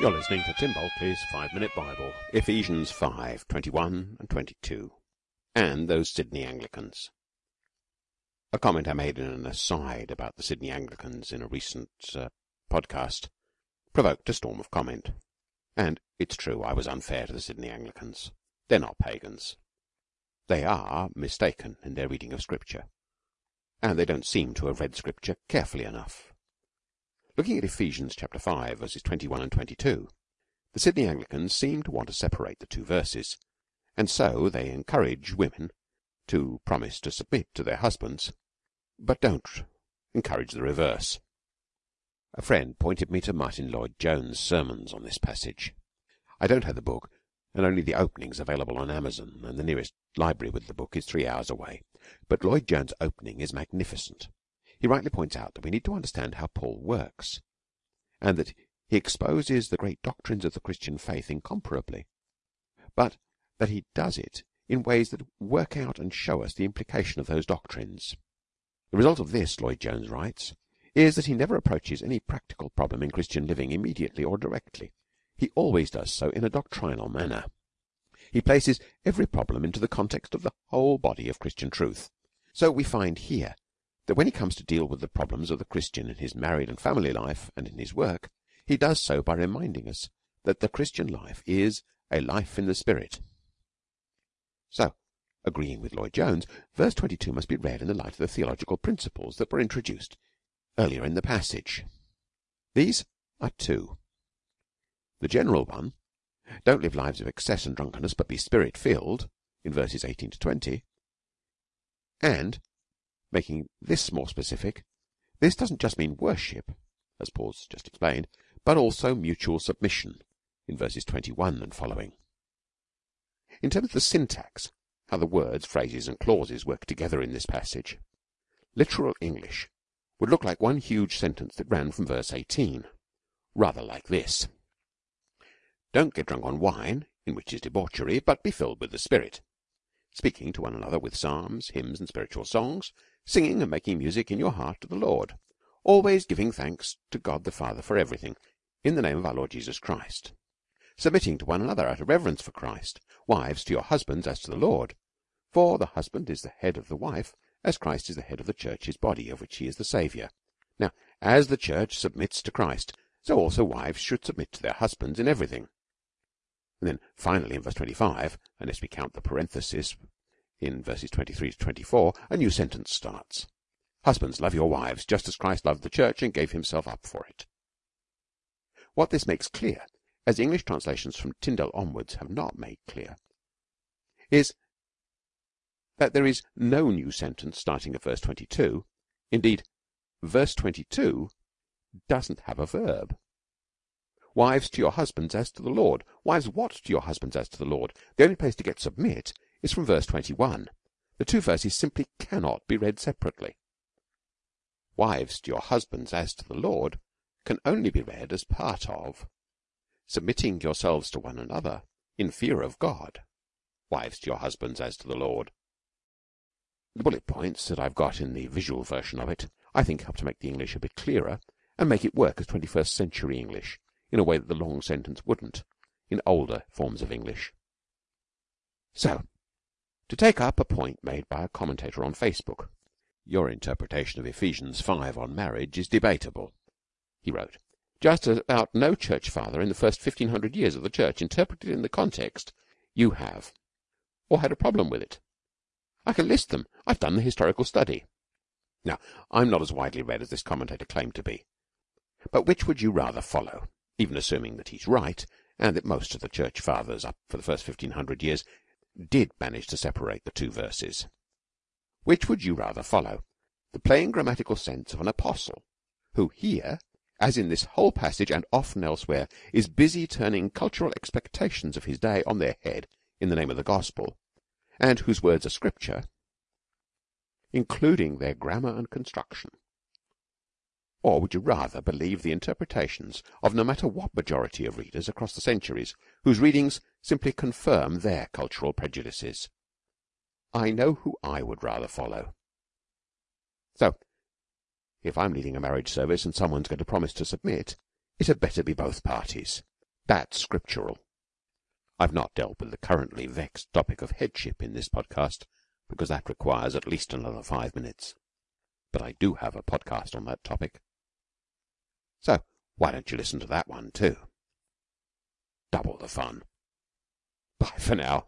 You're listening to Tim Bulkeley's Five Minute Bible, Ephesians 5 21 and 22, and those Sydney Anglicans. A comment I made in an aside about the Sydney Anglicans in a recent uh, podcast provoked a storm of comment. And it's true, I was unfair to the Sydney Anglicans. They're not pagans. They are mistaken in their reading of Scripture, and they don't seem to have read Scripture carefully enough. Looking at Ephesians chapter 5 verses 21 and 22, the Sydney Anglicans seem to want to separate the two verses, and so they encourage women to promise to submit to their husbands, but don't encourage the reverse. A friend pointed me to Martyn Lloyd-Jones' sermons on this passage. I don't have the book, and only the openings available on Amazon, and the nearest library with the book is three hours away. But Lloyd-Jones' opening is magnificent. He rightly points out that we need to understand how Paul works, and that he exposes the great doctrines of the Christian faith incomparably, but that he does it in ways that work out and show us the implication of those doctrines. The result of this, Lloyd-Jones writes, is that he never approaches any practical problem in Christian living immediately or directly. He always does so in a doctrinal manner. He places every problem into the context of the whole body of Christian truth. So we find here that when he comes to deal with the problems of the Christian in his married and family life and in his work, he does so by reminding us that the Christian life is a life in the Spirit. So, agreeing with Lloyd-Jones, verse 22 must be read in the light of the theological principles that were introduced earlier in the passage. These are two. The general one, don't live lives of excess and drunkenness, but be spirit filled, in verses 18 to 20, and Making this more specific, this doesn't just mean worship, as Paul's just explained, but also mutual submission in verses 21 and following. In terms of the syntax, how the words, phrases and clauses work together in this passage, literal English would look like one huge sentence that ran from verse 18, rather like this. Don't get drunk on wine, in which is debauchery, but be filled with the Spirit, speaking to one another with psalms, hymns and spiritual songs, singing and making music in your heart to the Lord, always giving thanks to God the Father for everything, in the name of our Lord Jesus Christ, submitting to one another out of reverence for Christ, wives to your husbands as to the Lord, for the husband is the head of the wife, as Christ is the head of the church, his body, of which he is the Saviour. Now, as the church submits to Christ, so also wives should submit to their husbands in everything. And then finally in verse 25, unless we count the parenthesis in verses 23 to 24, a new sentence starts. Husbands, love your wives, just as Christ loved the church and gave himself up for it. What this makes clear, as English translations from Tyndale onwards have not made clear, is that there is no new sentence starting at verse 22. Indeed, verse 22 doesn't have a verb. Wives to your husbands as to the Lord. Wives, what to your husbands as to the Lord? The only place to get submit is from verse 21. The two verses simply cannot be read separately. Wives to your husbands as to the Lord can only be read as part of submitting yourselves to one another in fear of God. Wives to your husbands as to the Lord. The bullet points that I've got in the visual version of it, I think help to make the English a bit clearer and make it work as 21st century English in a way that the long sentence wouldn't in older forms of English. So, to take up a point made by a commentator on Facebook. Your interpretation of Ephesians 5 on marriage is debatable. He wrote, just about no church father in the first 1500 years of the church interpreted in the context you have, or had a problem with it. I can list them. I've done the historical study. Now, I'm not as widely read as this commentator claimed to be. But which would you rather follow, even assuming that he's right, and that most of the church fathers up for the first 1500 years did manage to separate the two verses. Which would you rather follow? The plain grammatical sense of an apostle, who here, as in this whole passage and often elsewhere, is busy turning cultural expectations of his day on their head in the name of the gospel, and whose words are scripture, including their grammar and construction? Or would you rather believe the interpretations of no matter what majority of readers across the centuries, whose readings simply confirm their cultural prejudices? I know who I would rather follow. So, if I'm leading a marriage service and someone's going to promise to submit, it had better be both parties. That's scriptural. I've not dealt with the currently vexed topic of headship in this podcast because that requires at least another five minutes, but I do have a podcast on that topic. So why don't you listen to that one too? Double the fun. Bye for now.